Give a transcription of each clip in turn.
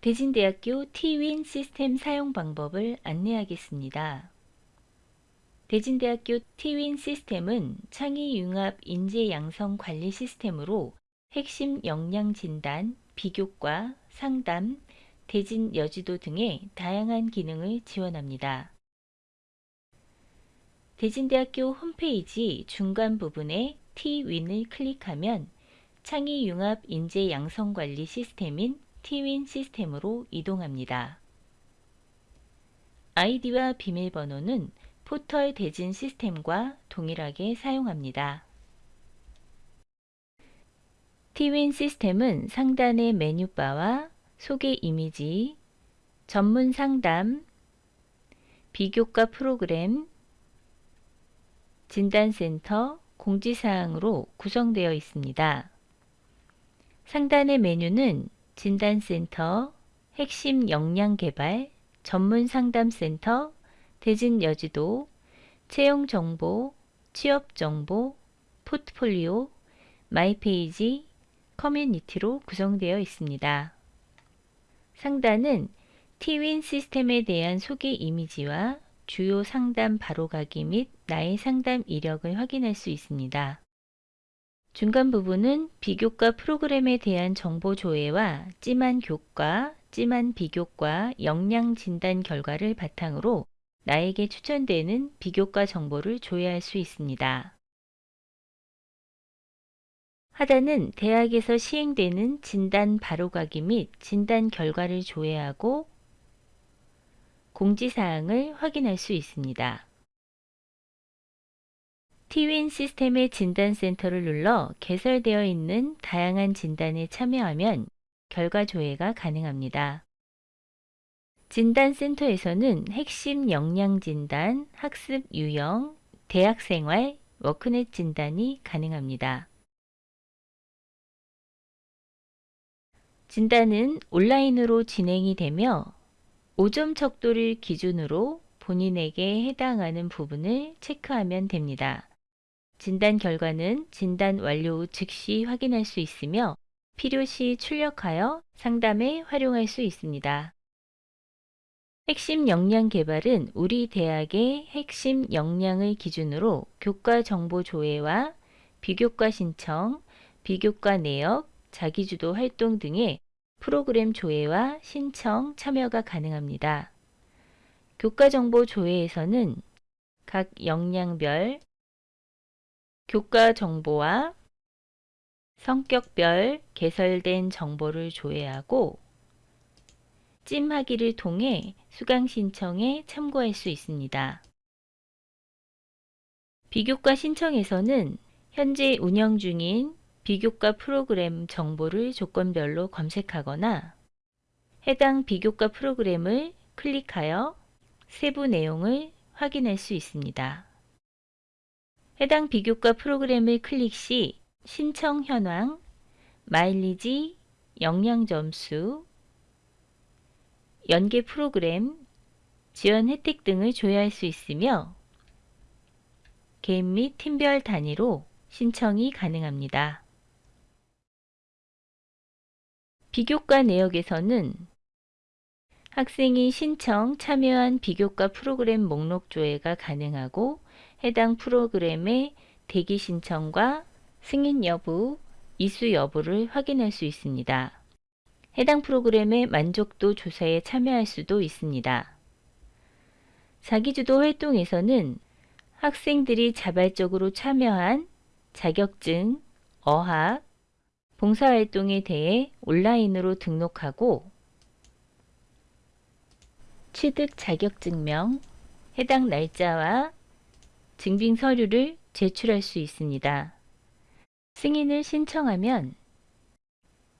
대진대학교 T윈 시스템 사용 방법을 안내하겠습니다. 대진대학교 T윈 시스템은 창의융합 인재양성 관리 시스템으로 핵심 역량 진단, 비교과, 상담, 대진 여지도 등의 다양한 기능을 지원합니다. 대진대학교 홈페이지 중간 부분에 T윈을 클릭하면 창의융합 인재양성관리 시스템인 T윈 시스템으로 이동합니다. 아이디와 비밀번호는 포털 대진 시스템과 동일하게 사용합니다. T윈 시스템은 상단의 메뉴바와 소개 이미지, 전문 상담, 비교과 프로그램, 진단센터, 공지사항으로 구성되어 있습니다. 상단의 메뉴는 진단센터, 핵심 역량 개발, 전문 상담센터, 대진 여지도, 채용 정보, 취업 정보, 포트폴리오, 마이페이지, 커뮤니티로 구성되어 있습니다. 상단은 티윈 시스템에 대한 소개 이미지와 주요 상담 바로가기 및 나의 상담 이력을 확인할 수 있습니다. 중간 부분은 비교과 프로그램에 대한 정보 조회와 찜한 교과, 찜한 비교과 역량 진단 결과를 바탕으로 나에게 추천되는 비교과 정보를 조회할 수 있습니다. 하단은 대학에서 시행되는 진단 바로가기 및 진단 결과를 조회하고 공지사항을 확인할 수 있습니다. T윈 시스템의 진단센터를 눌러 개설되어 있는 다양한 진단에 참여하면 결과 조회가 가능합니다. 진단센터에서는 핵심 역량 진단, 학습 유형, 대학생활, 워크넷 진단이 가능합니다. 진단은 온라인으로 진행이 되며 5점 척도를 기준으로 본인에게 해당하는 부분을 체크하면 됩니다. 진단 결과는 진단 완료 후 즉시 확인할 수 있으며 필요시 출력하여 상담에 활용할 수 있습니다. 핵심 역량 개발은 우리 대학의 핵심 역량을 기준으로 교과 정보 조회와 비교과 신청, 비교과 내역, 자기주도 활동 등의 프로그램 조회와 신청, 참여가 가능합니다. 교과 정보 조회에서는 각 역량별 교과 정보와 성격별 개설된 정보를 조회하고 찜하기를 통해 수강 신청에 참고할 수 있습니다. 비교과 신청에서는 현재 운영 중인 비교과 프로그램 정보를 조건별로 검색하거나 해당 비교과 프로그램을 클릭하여 세부 내용을 확인할 수 있습니다. 해당 비교과 프로그램을 클릭 시 신청 현황, 마일리지, 역량 점수, 연계 프로그램, 지원 혜택 등을 조회할 수 있으며 개인 및 팀별 단위로 신청이 가능합니다. 비교과 내역에서는 학생이 신청, 참여한 비교과 프로그램 목록 조회가 가능하고 해당 프로그램의 대기 신청과 승인 여부, 이수 여부를 확인할 수 있습니다. 해당 프로그램의 만족도 조사에 참여할 수도 있습니다. 자기주도 활동에서는 학생들이 자발적으로 참여한 자격증, 어학, 봉사활동에 대해 온라인으로 등록하고 취득 자격증명, 해당 날짜와 증빙 서류를 제출할 수 있습니다. 승인을 신청하면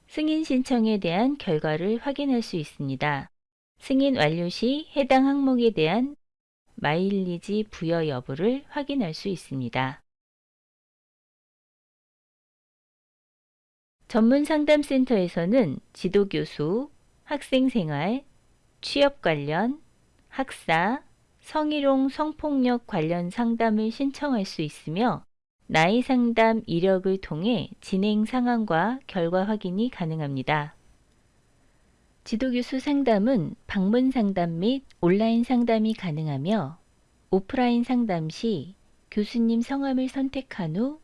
승인 신청에 대한 결과를 확인할 수 있습니다. 승인 완료 시 해당 항목에 대한 마일리지 부여 여부를 확인할 수 있습니다. 전문상담센터에서는 지도교수, 학생생활, 취업 관련, 학사, 성희롱 성폭력 관련 상담을 신청할 수 있으며 나이 상담 이력을 통해 진행 상황과 결과 확인이 가능합니다. 지도교수 상담은 방문 상담 및 온라인 상담이 가능하며 오프라인 상담 시 교수님 성함을 선택한 후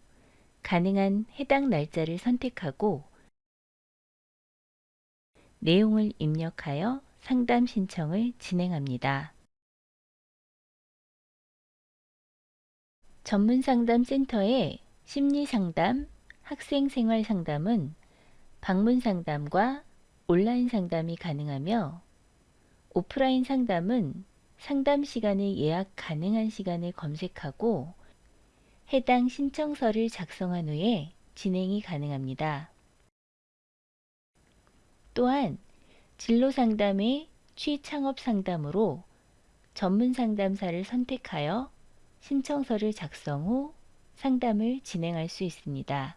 가능한 해당 날짜를 선택하고 내용을 입력하여 상담 신청을 진행합니다. 전문상담센터의 심리상담, 학생생활상담은 방문상담과 온라인 상담이 가능하며 오프라인 상담은 상담 시간을 예약 가능한 시간을 검색하고 해당 신청서를 작성한 후에 진행이 가능합니다. 또한 진로 상담의 취창업 상담으로 전문 상담사를 선택하여 신청서를 작성 후 상담을 진행할 수 있습니다.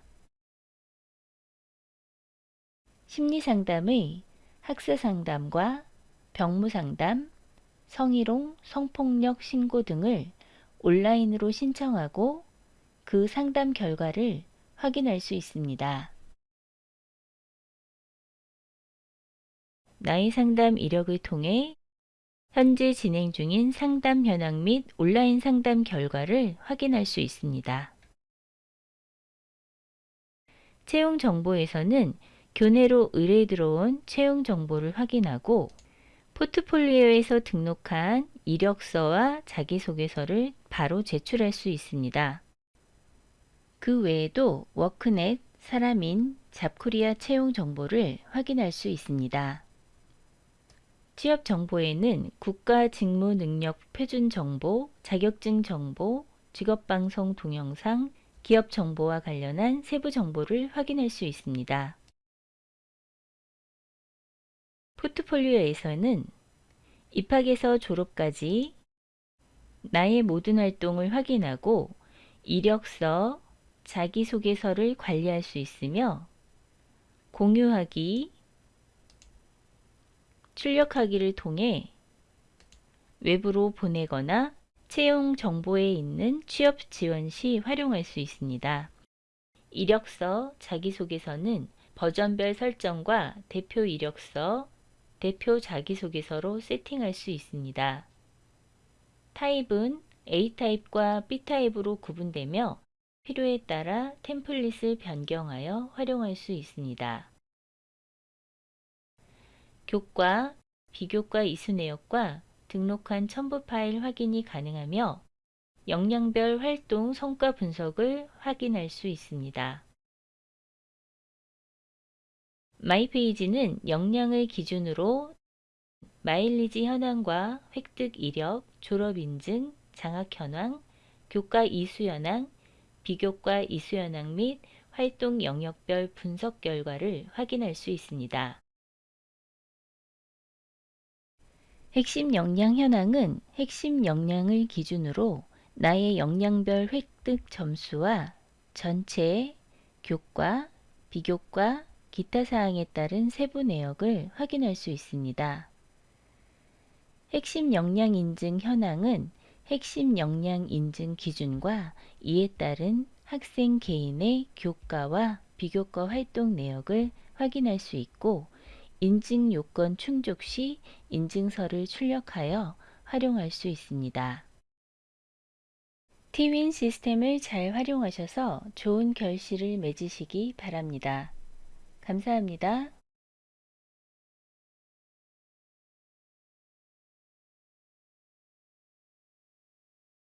심리상담의 학사상담과 병무상담, 성희롱, 성폭력 신고 등을 온라인으로 신청하고 그 상담 결과를 확인할 수 있습니다. 나의 상담 이력을 통해 현재 진행 중인 상담 현황 및 온라인 상담 결과를 확인할 수 있습니다. 채용 정보에서는 교내로 의뢰 들어온 채용 정보를 확인하고 포트폴리오에서 등록한 이력서와 자기소개서를 바로 제출할 수 있습니다. 그 외에도 워크넷, 사람인, 잡코리아 채용 정보를 확인할 수 있습니다. 취업 정보에는 국가 직무 능력 표준 정보, 자격증 정보, 직업방송 동영상, 기업 정보와 관련한 세부 정보를 확인할 수 있습니다. 포트폴리오에서는 입학에서 졸업까지 나의 모든 활동을 확인하고 이력서, 자기소개서를 관리할 수 있으며 공유하기, 출력하기를 통해 외부로 보내거나 채용 정보에 있는 취업 지원 시 활용할 수 있습니다. 이력서, 자기소개서는 버전별 설정과 대표 이력서, 대표 자기소개서로 세팅할 수 있습니다. 타입은 A타입과 B타입으로 구분되며 필요에 따라 템플릿을 변경하여 활용할 수 있습니다. 교과, 비교과 이수 내역과 등록한 첨부 파일 확인이 가능하며 역량별 활동 성과 분석을 확인할 수 있습니다. 마이페이지는 역량을 기준으로 마일리지 현황과 획득 이력, 졸업 인증, 장학 현황, 교과 이수 현황, 비교과 이수 현황 및 활동 영역별 분석 결과를 확인할 수 있습니다. 핵심 역량 현황은 핵심 역량을 기준으로 나의 역량별 획득 점수와 전체 교과, 비교과, 기타 사항에 따른 세부 내역을 확인할 수 있습니다. 핵심 역량 인증 현황은 핵심 역량 인증 기준과 이에 따른 학생 개인의 교과와 비교과 활동 내역을 확인할 수 있고 인증 요건 충족 시 인증서를 출력하여 활용할 수 있습니다. 티윈 시스템을 잘 활용하셔서 좋은 결실을 맺으시기 바랍니다. 감사합니다.